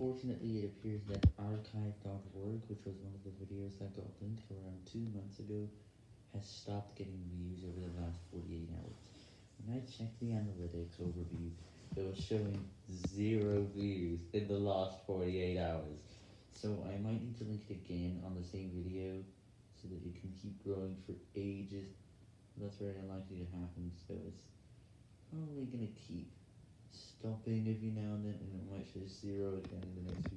Unfortunately, it appears that archive.org, which was one of the videos that got linked around two months ago, has stopped getting views over the last 48 hours. When I checked the analytics overview, it was showing zero views in the last 48 hours. So I might need to link it again on the same video so that it can keep growing for ages. That's very unlikely to happen, so it's probably gonna keep stopping every now and then, it zero again in the next.